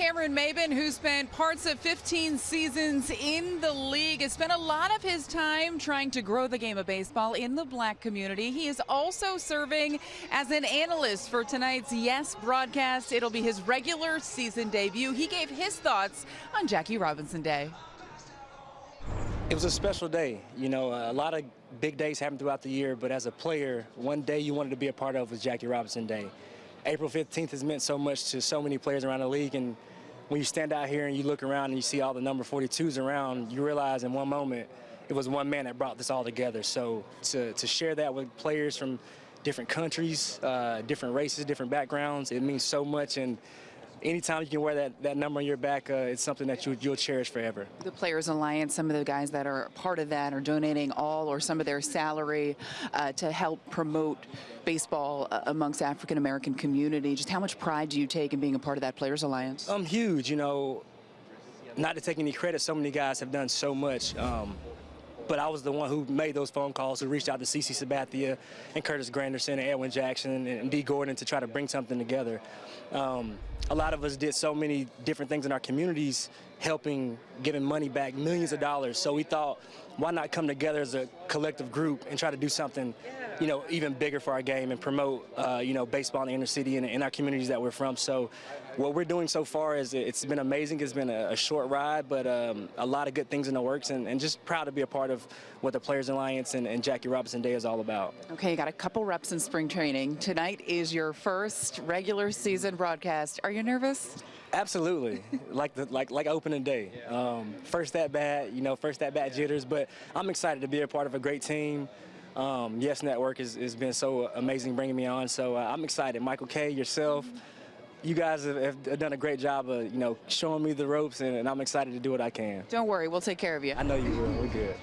Cameron Maybin, who spent parts of 15 seasons in the league, has spent a lot of his time trying to grow the game of baseball in the black community. He is also serving as an analyst for tonight's Yes broadcast. It'll be his regular season debut. He gave his thoughts on Jackie Robinson Day. It was a special day. You know, a lot of big days happen throughout the year, but as a player, one day you wanted to be a part of was Jackie Robinson Day. April 15th has meant so much to so many players around the league, and when you stand out here and you look around and you see all the number 42s around, you realize in one moment it was one man that brought this all together. So to, to share that with players from different countries, uh, different races, different backgrounds, it means so much. And anytime you can wear that, that number on your back, uh, it's something that you, you'll cherish forever. The Players Alliance, some of the guys that are part of that are donating all or some of their salary uh, to help promote baseball uh, amongst African American community. Just how much pride do you take in being a part of that Players Alliance? Um, huge. You know, not to take any credit, so many guys have done so much. Um, but I was the one who made those phone calls, who reached out to CC Sabathia and Curtis Granderson and Edwin Jackson and Dee Gordon to try to bring something together. Um, a lot of us did so many different things in our communities, helping, giving money back, millions of dollars. So we thought, why not come together as a collective group and try to do something, you know, even bigger for our game and promote, uh, you know, baseball in the inner city and in our communities that we're from. So what we're doing so far is it's been amazing. It's been a, a short ride, but um, a lot of good things in the works and, and, just proud to be a part of what the Players Alliance and, and Jackie Robinson Day is all about. Okay, you got a couple reps in spring training. Tonight is your first regular season broadcast. Are you nervous? Absolutely, like the like like opening day. Um, first that bat, you know, first that bat jitters, but I'm excited to be a part of a great team. Um, yes Network has, has, been so amazing bringing me on, so uh, I'm excited. Michael Kay, yourself, you guys have, have, done a great job of you know showing me the ropes, and, and I'm excited to do what I can. Don't worry, we'll take care of you. I know you will. We're good.